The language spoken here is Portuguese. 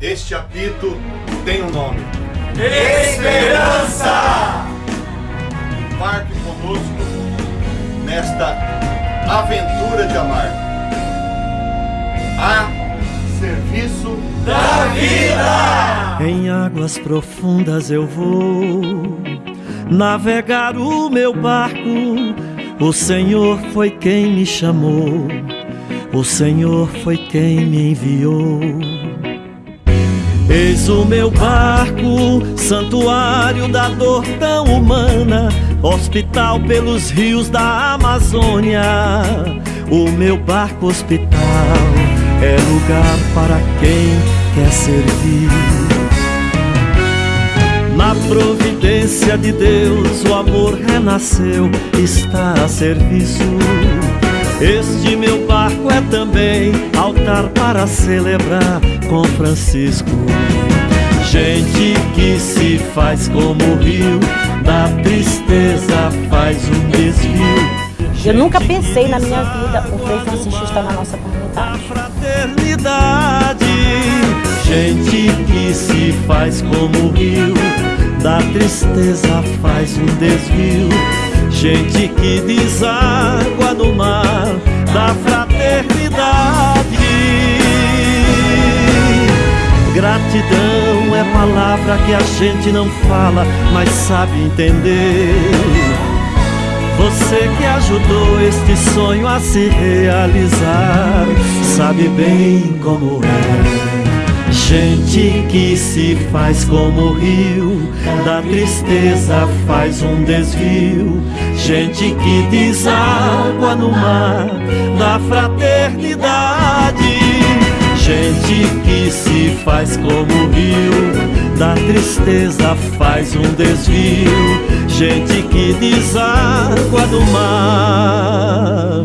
este apito tem um nome. Esperança! Embarque conosco nesta aventura de amar. A serviço da vida! Em águas profundas eu vou navegar o meu barco. O Senhor foi quem me chamou, o Senhor foi quem me enviou. Eis o meu barco, santuário da dor tão humana, hospital pelos rios da Amazônia. O meu barco hospital é lugar para quem quer servir. Na providência de Deus, o amor renasceu, está a serviço. Este meu barco é também altar para celebrar com Francisco. Gente que se faz como o rio, da tristeza faz um desvio. Eu nunca pensei na minha vida o Frei Francisco está na nossa comunidade. fraternidade, gente que se faz como o rio, da tristeza faz um desvio. Gente que deságua no mar da fraternidade. Gratidão é palavra que a gente não fala, mas sabe entender. Você que ajudou este sonho a se realizar, sabe bem como é. Gente que se faz como o rio, da tristeza faz um desvio. Gente que deságua no mar da fraternidade. Faz como o rio, da tristeza faz um desvio. Gente que deságua no mar.